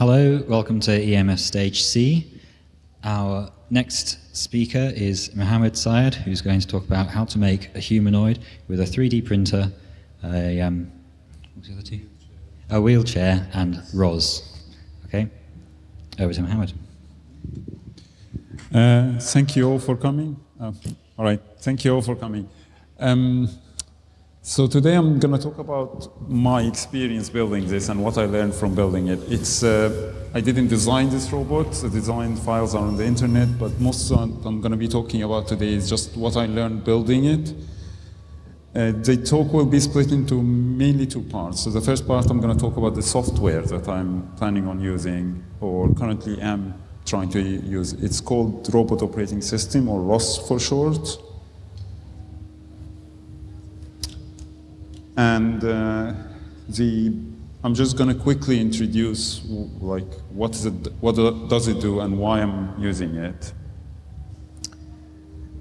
Hello, welcome to EMF Stage C. Our next speaker is Mohammed Syed, who's going to talk about how to make a humanoid with a 3D printer, a, um, what's the other two? A wheelchair and ROS. Okay, over to Mohammed. Uh, thank you all for coming. Uh, all right, thank you all for coming. Um, so today I'm going to talk about my experience building this and what I learned from building it. It's, uh, I didn't design this robot, the design files are on the internet, but most of I'm going to be talking about today is just what I learned building it. Uh, the talk will be split into mainly two parts. So the first part I'm going to talk about the software that I'm planning on using or currently am trying to use. It's called Robot Operating System or ROS for short. And uh, the, I'm just going to quickly introduce like what, is it, what does it do and why I'm using it.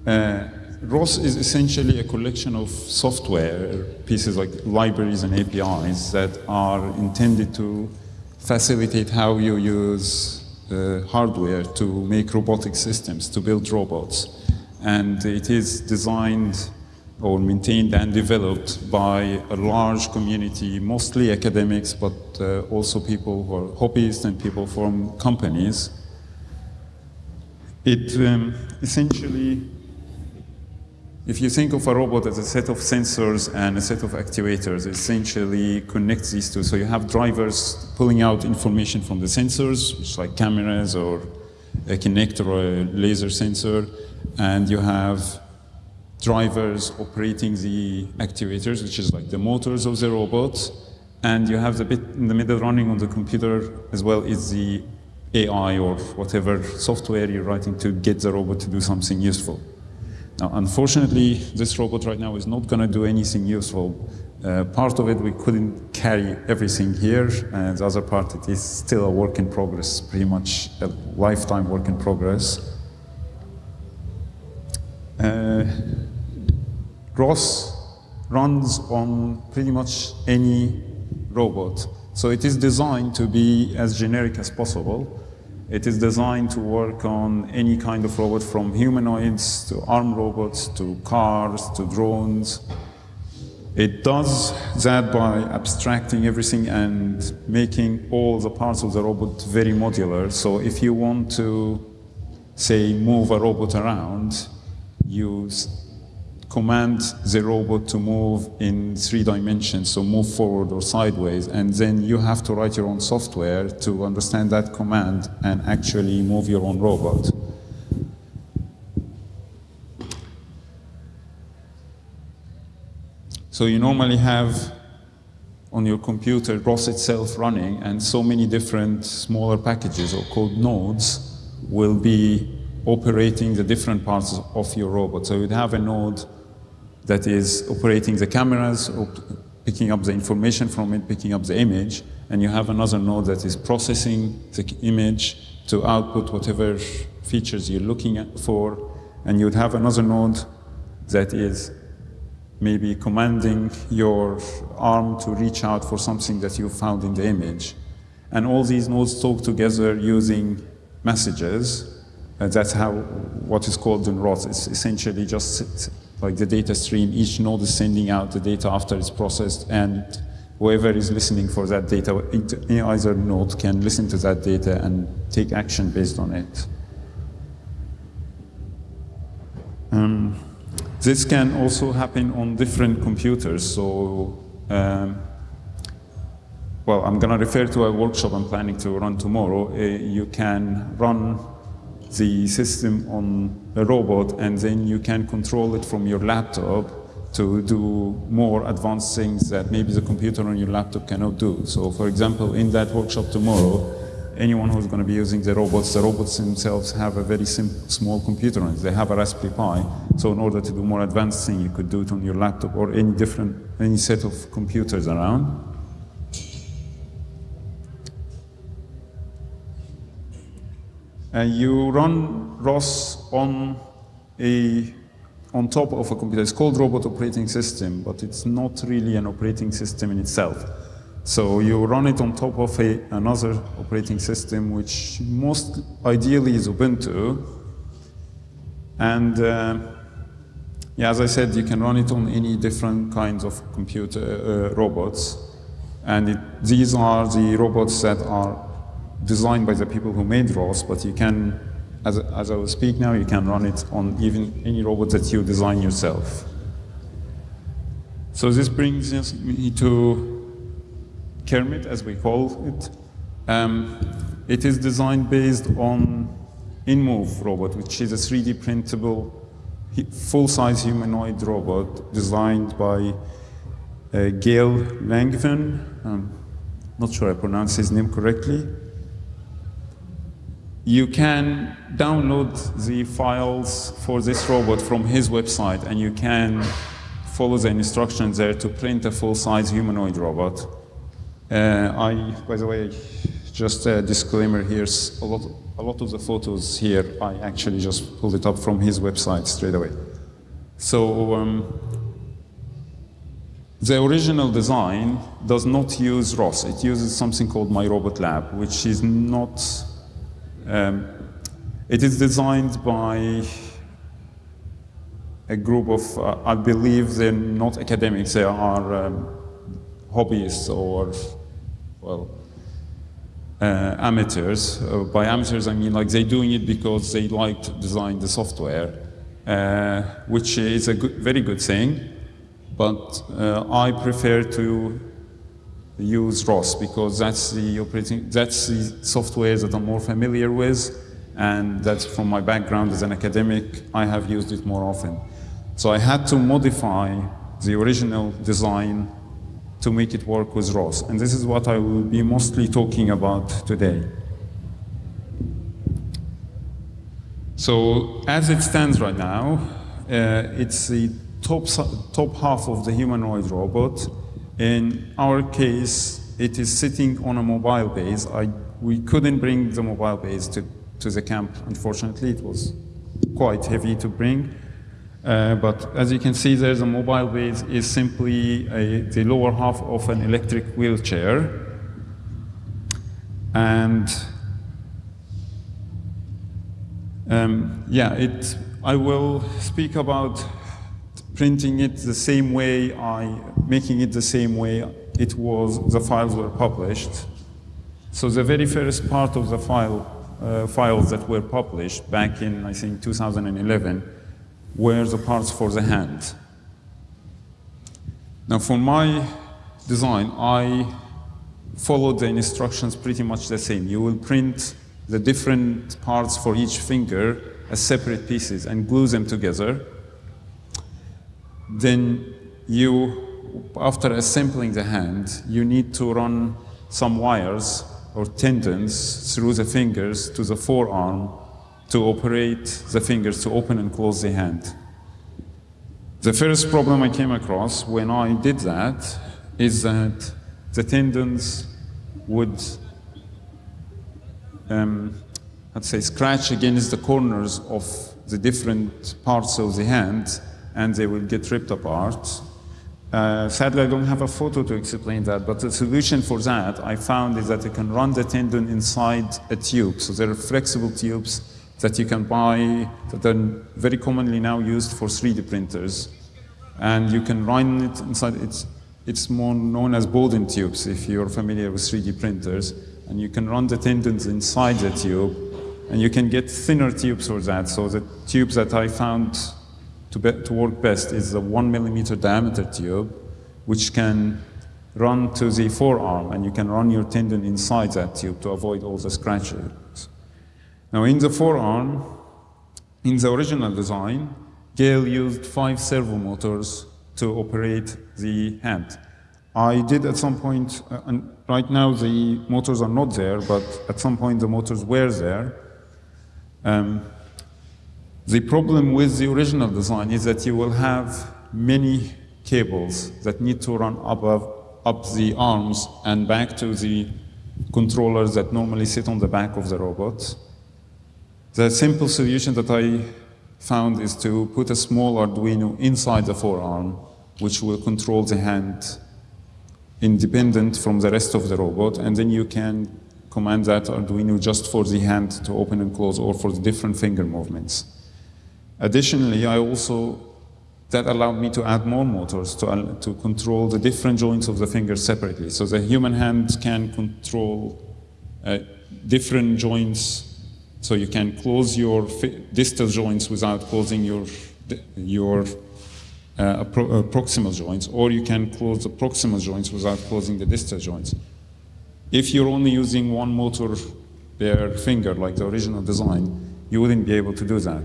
Uh, ROS is essentially a collection of software pieces like libraries and APIs that are intended to facilitate how you use uh, hardware to make robotic systems, to build robots. And it is designed or maintained and developed by a large community, mostly academics, but uh, also people who are hobbyists and people from companies. It um, essentially, if you think of a robot as a set of sensors and a set of actuators, essentially connects these two. So you have drivers pulling out information from the sensors, which like cameras or a Kinect or a laser sensor, and you have drivers operating the actuators, which is like the motors of the robot, and you have the bit in the middle running on the computer as well is the AI or whatever software you're writing to get the robot to do something useful. Now, unfortunately, this robot right now is not going to do anything useful. Uh, part of it, we couldn't carry everything here, and the other part, it is still a work in progress, pretty much a lifetime work in progress. Uh, ROS runs on pretty much any robot. So it is designed to be as generic as possible. It is designed to work on any kind of robot from humanoids to armed robots to cars to drones. It does that by abstracting everything and making all the parts of the robot very modular. So if you want to, say, move a robot around, you command the robot to move in three dimensions, so move forward or sideways, and then you have to write your own software to understand that command and actually move your own robot. So you normally have on your computer ROS itself running and so many different smaller packages or code nodes will be operating the different parts of your robot. So you'd have a node that is operating the cameras, picking up the information from it, picking up the image, and you have another node that is processing the image to output whatever features you're looking for, and you'd have another node that is maybe commanding your arm to reach out for something that you found in the image. And all these nodes talk together using messages. And that's how what is called in ROS. It's essentially just like the data stream, each node is sending out the data after it's processed and whoever is listening for that data, either node can listen to that data and take action based on it. Um, this can also happen on different computers. So, um, well, I'm going to refer to a workshop I'm planning to run tomorrow. Uh, you can run the system on a robot and then you can control it from your laptop to do more advanced things that maybe the computer on your laptop cannot do. So for example, in that workshop tomorrow, anyone who's going to be using the robots, the robots themselves have a very simple small computer on it. They have a Raspberry Pi. So in order to do more advanced things, you could do it on your laptop or any different, any set of computers around. And you run ROS on a on top of a computer. It's called robot operating system, but it's not really an operating system in itself. So you run it on top of a, another operating system, which most ideally is Ubuntu. And uh, yeah, as I said, you can run it on any different kinds of computer uh, robots. And it, these are the robots that are designed by the people who made ROS, but you can, as, as I will speak now, you can run it on even any robot that you design yourself. So this brings me to Kermit, as we call it. Um, it is designed based on InMoov robot, which is a 3D printable full-size humanoid robot designed by uh, Gail Langevin. Um, not sure I pronounced his name correctly. You can download the files for this robot from his website and you can follow the instructions there to print a full-size humanoid robot. Uh, I, by the way, just a disclaimer here, a lot, a lot of the photos here, I actually just pulled it up from his website straight away. So um, the original design does not use ROS. It uses something called MyRobotLab, which is not, um, it is designed by a group of, uh, I believe they're not academics, they are um, hobbyists or, well, uh, amateurs. Uh, by amateurs, I mean like they're doing it because they like to design the software, uh, which is a good, very good thing. But uh, I prefer to use ROS because that's the operating, that's the software that I'm more familiar with, and that's from my background as an academic, I have used it more often. So I had to modify the original design to make it work with ROS. And this is what I will be mostly talking about today. So as it stands right now, uh, it's the top, top half of the humanoid robot. In our case, it is sitting on a mobile base. I, we couldn't bring the mobile base to, to the camp, unfortunately. It was quite heavy to bring. Uh, but as you can see there, the mobile base is simply a, the lower half of an electric wheelchair. And um, yeah, it, I will speak about printing it the same way, I, making it the same way it was, the files were published. So the very first part of the file, uh, files that were published back in, I think, 2011, were the parts for the hand. Now for my design, I followed the instructions pretty much the same. You will print the different parts for each finger as separate pieces and glue them together. Then you, after assembling the hand, you need to run some wires or tendons through the fingers to the forearm to operate the fingers to open and close the hand. The first problem I came across when I did that is that the tendons would, um, let's say, scratch against the corners of the different parts of the hand and they will get ripped apart. Uh, sadly, I don't have a photo to explain that, but the solution for that I found is that you can run the tendon inside a tube. So there are flexible tubes that you can buy that are very commonly now used for 3D printers. And you can run it inside, it's, it's more known as Bowden tubes if you're familiar with 3D printers. And you can run the tendons inside the tube and you can get thinner tubes for that. So the tubes that I found to, be, to work best is a one millimeter diameter tube, which can run to the forearm and you can run your tendon inside that tube to avoid all the scratches. Now in the forearm, in the original design, Gail used five servo motors to operate the hand. I did at some point, uh, and right now the motors are not there, but at some point the motors were there. Um, the problem with the original design is that you will have many cables that need to run above, up the arms and back to the controllers that normally sit on the back of the robot. The simple solution that I found is to put a small Arduino inside the forearm, which will control the hand independent from the rest of the robot, and then you can command that Arduino just for the hand to open and close or for the different finger movements. Additionally, I also, that allowed me to add more motors to, to control the different joints of the fingers separately. So the human hand can control uh, different joints. So you can close your distal joints without closing your, your uh, uh, proximal joints, or you can close the proximal joints without closing the distal joints. If you're only using one motor per finger, like the original design, you wouldn't be able to do that.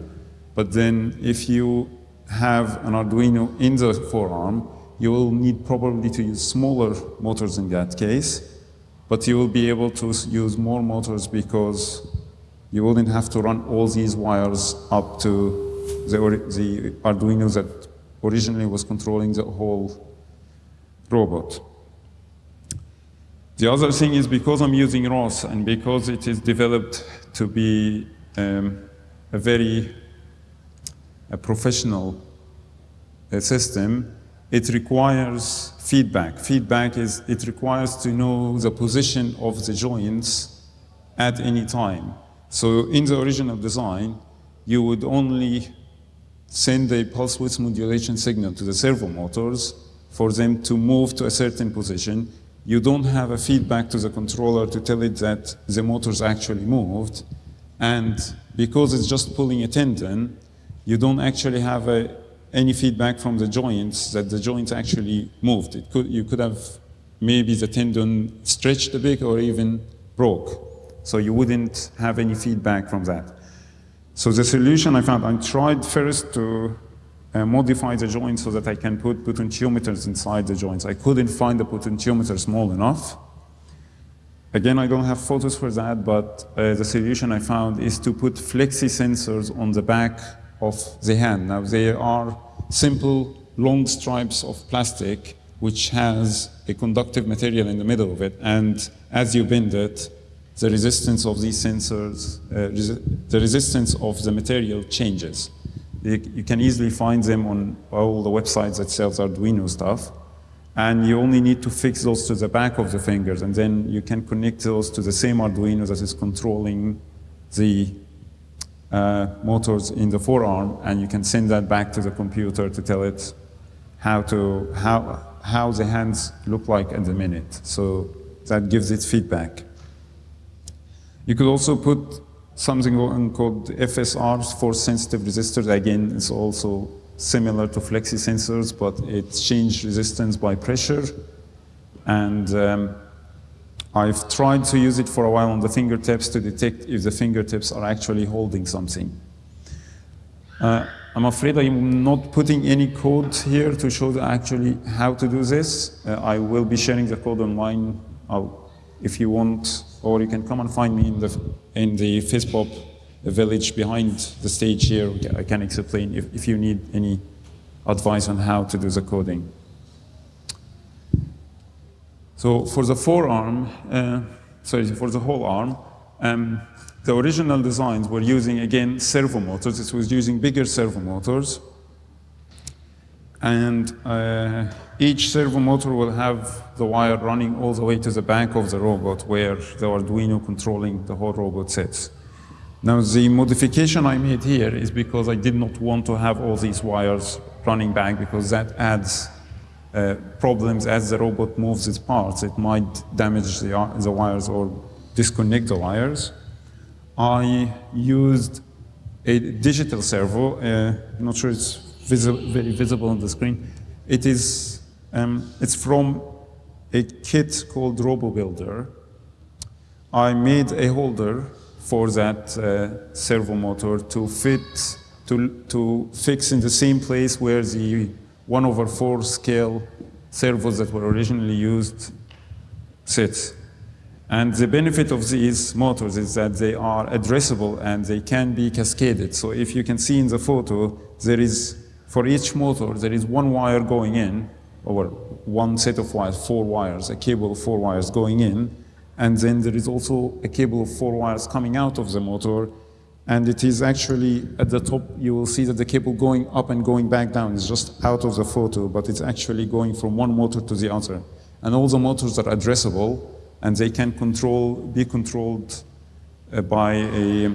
But then if you have an Arduino in the forearm, you will need probably to use smaller motors in that case, but you will be able to use more motors because you wouldn't have to run all these wires up to the, the Arduino that originally was controlling the whole robot. The other thing is because I'm using ROS and because it is developed to be um, a very a professional uh, system, it requires feedback. Feedback is, it requires to know the position of the joints at any time. So in the original design, you would only send a pulse width modulation signal to the servo motors for them to move to a certain position you don't have a feedback to the controller to tell it that the motor's actually moved. And because it's just pulling a tendon, you don't actually have a, any feedback from the joints that the joints actually moved. It could, you could have maybe the tendon stretched a bit or even broke. So you wouldn't have any feedback from that. So the solution I found, I tried first to uh, modify the joint so that I can put potentiometers inside the joints. I couldn't find the potentiometer small enough. Again, I don't have photos for that, but uh, the solution I found is to put flexi sensors on the back of the hand. Now, they are simple long stripes of plastic which has a conductive material in the middle of it, and as you bend it, the resistance of these sensors, uh, the resistance of the material changes. You, you can easily find them on all the websites that sells Arduino stuff. And you only need to fix those to the back of the fingers, and then you can connect those to the same Arduino that is controlling the motors in the forearm, and you can send that back to the computer to tell it how, to, how, how the hands look like at the minute. So that gives it feedback. You could also put something called FSRs, force sensitive resistors. Again, it's also similar to flexi sensors, but it changes resistance by pressure. And um, I've tried to use it for a while on the fingertips to detect if the fingertips are actually holding something. Uh, I'm afraid I'm not putting any code here to show actually how to do this. Uh, I will be sharing the code online. I'll, if you want or you can come and find me in the, in the FizzPop village behind the stage here. I can explain if, if you need any advice on how to do the coding. So for the forearm, uh, sorry, for the whole arm, um, the original designs were using, again, servo motors. It was using bigger servo motors. And uh, each servo motor will have the wire running all the way to the back of the robot where the Arduino controlling the whole robot sits. Now the modification I made here is because I did not want to have all these wires running back because that adds uh, problems as the robot moves its parts. It might damage the, uh, the wires or disconnect the wires. I used a digital servo, uh, I'm not sure it's visi very visible on the screen. It is, um, it's from a kit called RoboBuilder. I made a holder for that uh, servo motor to fit, to, to fix in the same place where the 1 over 4 scale servos that were originally used sits. And the benefit of these motors is that they are addressable and they can be cascaded. So if you can see in the photo, there is for each motor, there is one wire going in, or one set of wires, four wires, a cable of four wires going in, and then there is also a cable of four wires coming out of the motor, and it is actually at the top, you will see that the cable going up and going back down is just out of the photo, but it's actually going from one motor to the other. and all the motors are addressable, and they can control, be controlled uh, by a,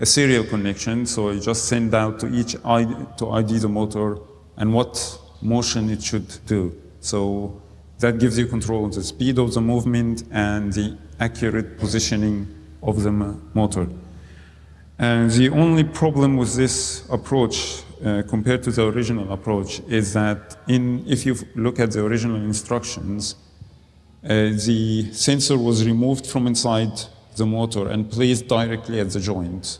a serial connection. So you just send out to each ID, to ID the motor and what motion it should do. So that gives you control of the speed of the movement and the accurate positioning of the motor. And the only problem with this approach uh, compared to the original approach is that in, if you look at the original instructions, uh, the sensor was removed from inside the motor and placed directly at the joint.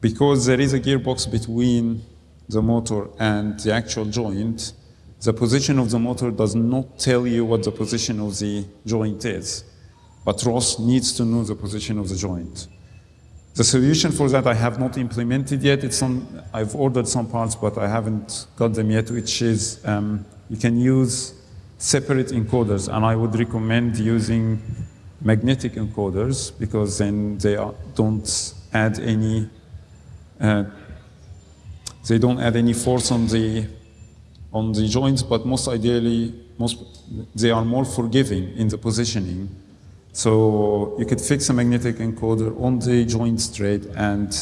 Because there is a gearbox between the motor and the actual joint, the position of the motor does not tell you what the position of the joint is. But ROS needs to know the position of the joint. The solution for that I have not implemented yet. It's on, I've ordered some parts, but I haven't got them yet, which is um, you can use separate encoders, and I would recommend using magnetic encoders because then they are, don't add any uh, they don't add any force on the on the joints, but most ideally, most they are more forgiving in the positioning so you could fix a magnetic encoder on the joint straight and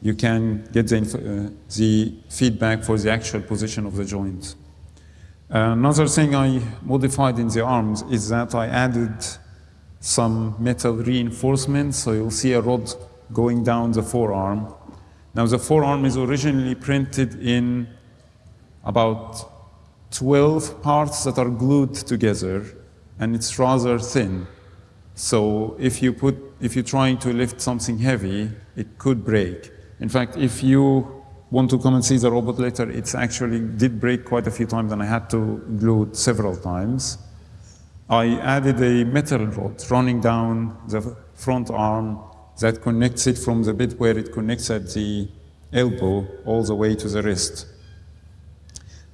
you can get the, uh, the feedback for the actual position of the joint. Another thing I modified in the arms is that I added some metal reinforcement, so you'll see a rod going down the forearm. Now the forearm is originally printed in about 12 parts that are glued together, and it's rather thin. So if you put, if you're trying to lift something heavy, it could break. In fact, if you want to come and see the robot later, it's actually did break quite a few times and I had to glue it several times. I added a metal rod running down the front arm that connects it from the bit where it connects at the elbow all the way to the wrist.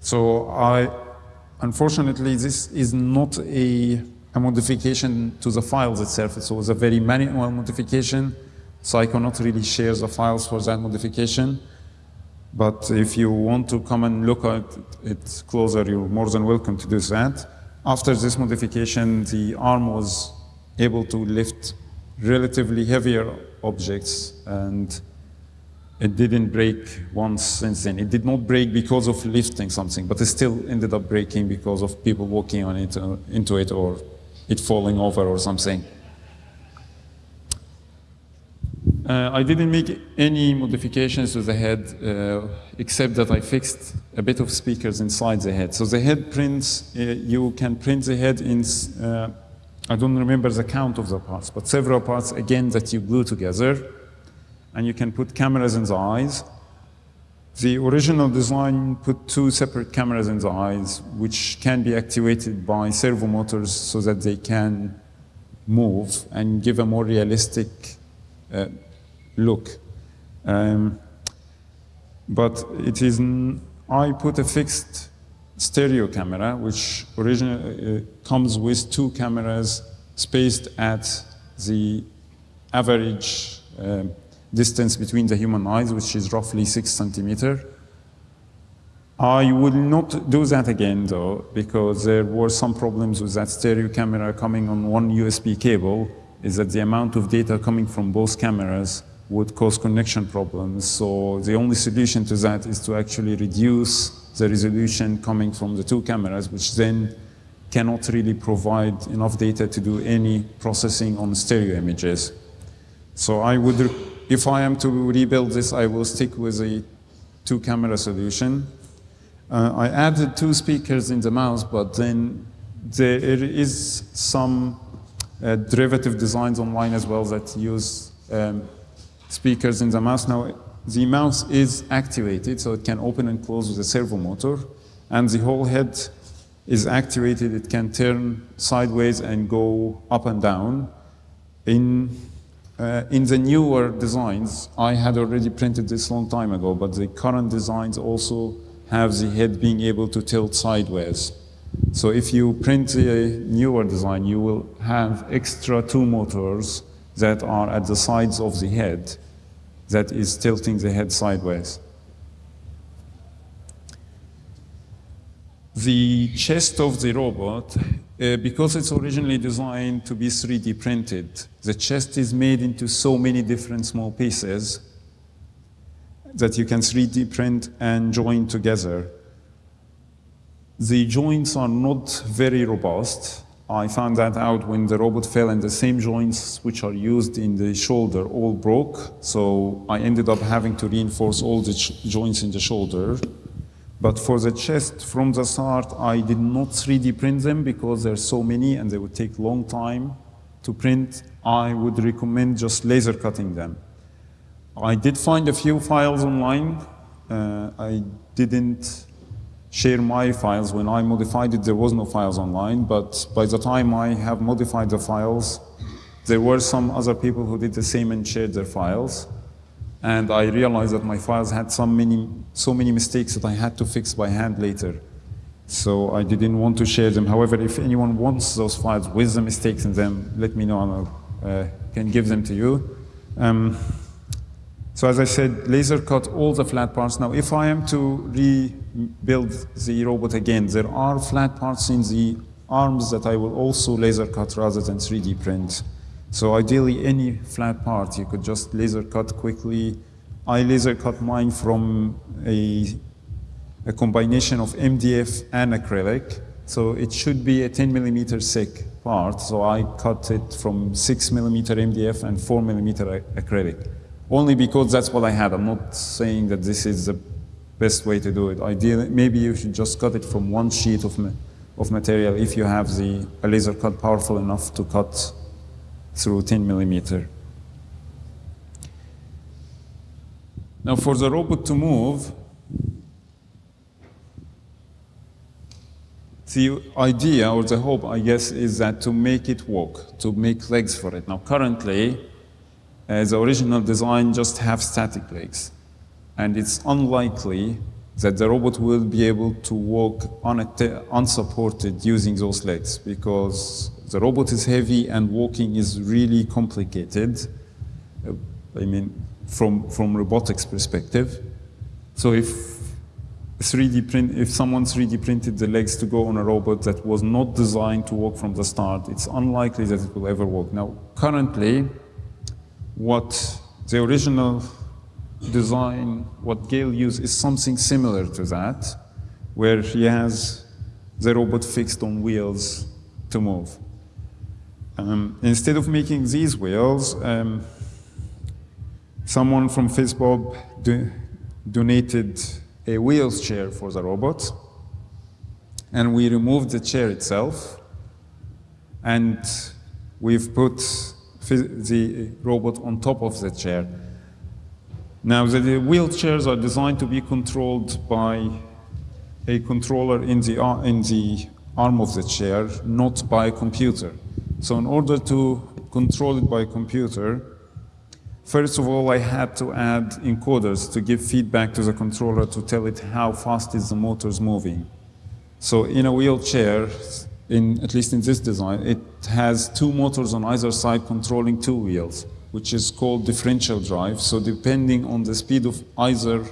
So I, unfortunately, this is not a a modification to the files itself. So it was a very manual modification, so I cannot really share the files for that modification. But if you want to come and look at it closer, you're more than welcome to do that. After this modification, the arm was able to lift relatively heavier objects and it didn't break once since then. It did not break because of lifting something, but it still ended up breaking because of people walking on it, uh, into it or it falling over or something. Uh, I didn't make any modifications to the head uh, except that I fixed a bit of speakers inside the head. So the head prints, uh, you can print the head in, uh, I don't remember the count of the parts, but several parts again that you glue together. And you can put cameras in the eyes. The original design put two separate cameras in the eyes, which can be activated by servo motors so that they can move and give a more realistic uh, look. Um, but it is, I put a fixed stereo camera, which originally uh, comes with two cameras spaced at the average uh, distance between the human eyes, which is roughly six centimeter. I will not do that again though, because there were some problems with that stereo camera coming on one USB cable, is that the amount of data coming from both cameras would cause connection problems. So the only solution to that is to actually reduce the resolution coming from the two cameras, which then cannot really provide enough data to do any processing on stereo images. So I would if I am to rebuild this, I will stick with a two-camera solution. Uh, I added two speakers in the mouse, but then there is some uh, derivative designs online as well that use um, speakers in the mouse. Now, the mouse is activated, so it can open and close with a servo motor, and the whole head is activated. It can turn sideways and go up and down. In uh, in the newer designs, I had already printed this long time ago, but the current designs also have the head being able to tilt sideways. So if you print the newer design, you will have extra two motors that are at the sides of the head that is tilting the head sideways. The chest of the robot, uh, because it's originally designed to be 3D printed, the chest is made into so many different small pieces that you can 3D print and join together. The joints are not very robust. I found that out when the robot fell and the same joints which are used in the shoulder all broke. So I ended up having to reinforce all the joints in the shoulder. But for the chest, from the start, I did not 3D print them because there are so many and they would take long time to print. I would recommend just laser cutting them. I did find a few files online. Uh, I didn't share my files. When I modified it, there was no files online, but by the time I have modified the files, there were some other people who did the same and shared their files and I realized that my files had so many, so many mistakes that I had to fix by hand later. So I didn't want to share them. However, if anyone wants those files with the mistakes in them, let me know and I uh, can give them to you. Um, so as I said, laser cut all the flat parts. Now, if I am to rebuild the robot again, there are flat parts in the arms that I will also laser cut rather than 3D print. So ideally, any flat part, you could just laser cut quickly. I laser cut mine from a, a combination of MDF and acrylic. So it should be a 10 millimeter thick part. So I cut it from 6 millimeter MDF and 4 millimeter acrylic. Only because that's what I had. I'm not saying that this is the best way to do it. Ideally, maybe you should just cut it from one sheet of, of material if you have the laser cut powerful enough to cut through 10 millimeter. Now for the robot to move, the idea or the hope, I guess, is that to make it walk, to make legs for it. Now currently, uh, the original design just have static legs. And it's unlikely that the robot will be able to walk unsupported using those legs because the robot is heavy and walking is really complicated. Uh, I mean, from, from robotics perspective. So if 3D print, if someone 3D printed the legs to go on a robot that was not designed to walk from the start, it's unlikely that it will ever walk. Now, currently, what the original design, what Gail used is something similar to that, where he has the robot fixed on wheels to move. Um, instead of making these wheels, um, someone from Facebook do donated a wheelchair for the robot, and we removed the chair itself, and we've put the robot on top of the chair. Now, the, wheelchairs are designed to be controlled by a controller in the, in the arm of the chair, not by a computer. So in order to control it by computer, first of all, I had to add encoders to give feedback to the controller to tell it how fast is the motors moving. So in a wheelchair, in, at least in this design, it has two motors on either side controlling two wheels, which is called differential drive. So depending on the speed of either,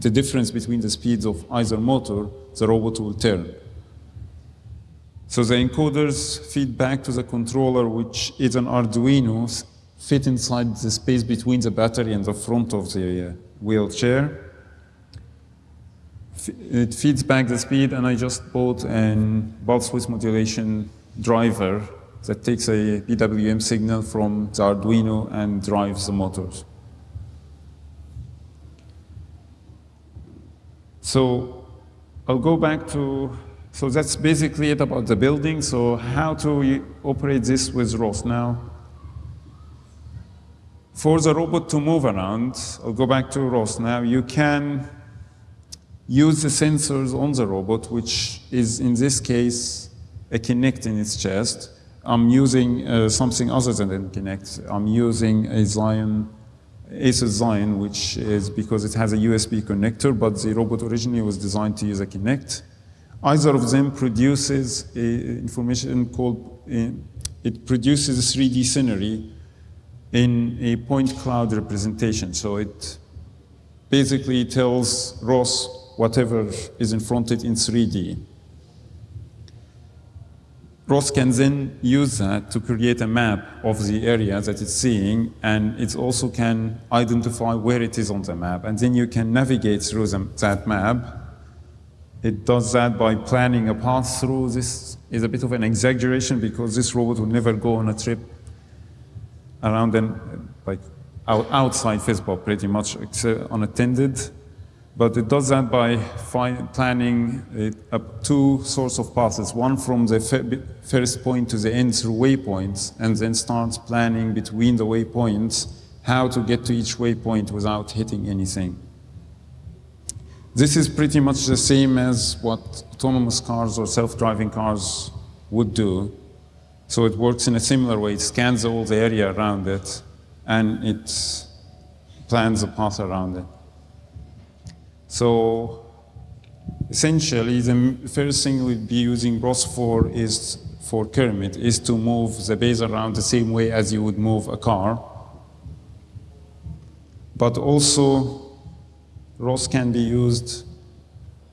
the difference between the speeds of either motor, the robot will turn. So the encoders feed back to the controller, which is an Arduino, fit inside the space between the battery and the front of the uh, wheelchair. It feeds back the speed, and I just bought an pulse width modulation driver that takes a PWM signal from the Arduino and drives the motors. So I'll go back to so that's basically it about the building. So how to operate this with ROS now? For the robot to move around, I'll go back to ROS now, you can use the sensors on the robot, which is in this case a Kinect in its chest. I'm using uh, something other than a Kinect. I'm using a Xtion, Asus Xtion, which is because it has a USB connector, but the robot originally was designed to use a Kinect. Either of them produces information called, it produces a 3D scenery in a point cloud representation. So it basically tells ROS whatever is in front of it in 3D. ROS can then use that to create a map of the area that it's seeing, and it also can identify where it is on the map, and then you can navigate through the, that map. It does that by planning a path through. This is a bit of an exaggeration because this robot would never go on a trip around and like out, outside FizzPop pretty much uh, unattended. But it does that by planning it up two sorts of paths, one from the first point to the end through waypoints, and then starts planning between the waypoints how to get to each waypoint without hitting anything. This is pretty much the same as what autonomous cars or self-driving cars would do. So it works in a similar way. It scans all the area around it, and it plans a path around it. So essentially, the first thing we'd be using ROS for is for Kermit is to move the base around the same way as you would move a car. But also, ROS can be used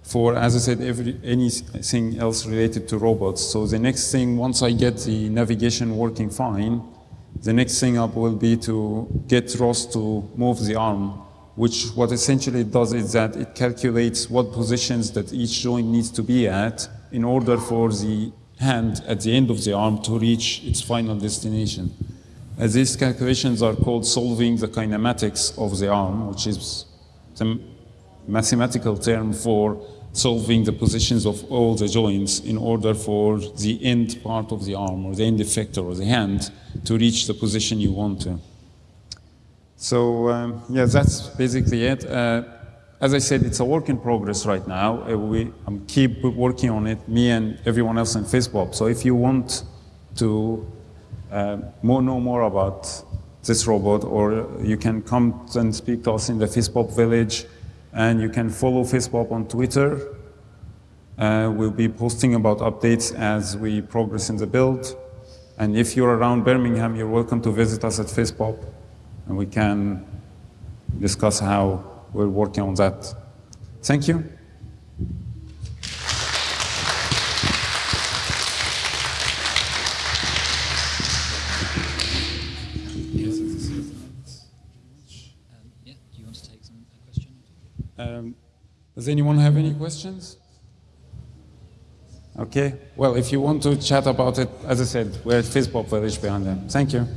for, as I said, every, anything else related to robots. So the next thing, once I get the navigation working fine, the next thing up will be to get ROS to move the arm which what essentially it does is that it calculates what positions that each joint needs to be at in order for the hand at the end of the arm to reach its final destination. These calculations are called solving the kinematics of the arm, which is the mathematical term for solving the positions of all the joints in order for the end part of the arm or the end effector or the hand to reach the position you want to. So um, yeah, that's basically it. Uh, as I said, it's a work in progress right now. Uh, we um, keep working on it, me and everyone else in FizzPop. So if you want to uh, more, know more about this robot, or you can come and speak to us in the FizzPop village, and you can follow FizzPop on Twitter. Uh, we'll be posting about updates as we progress in the build. And if you're around Birmingham, you're welcome to visit us at FizzPop and we can discuss how we're working on that. Thank you. Does anyone have any questions? Okay, well, if you want to chat about it, as I said, we're at FizzPop Village behind them. Thank you.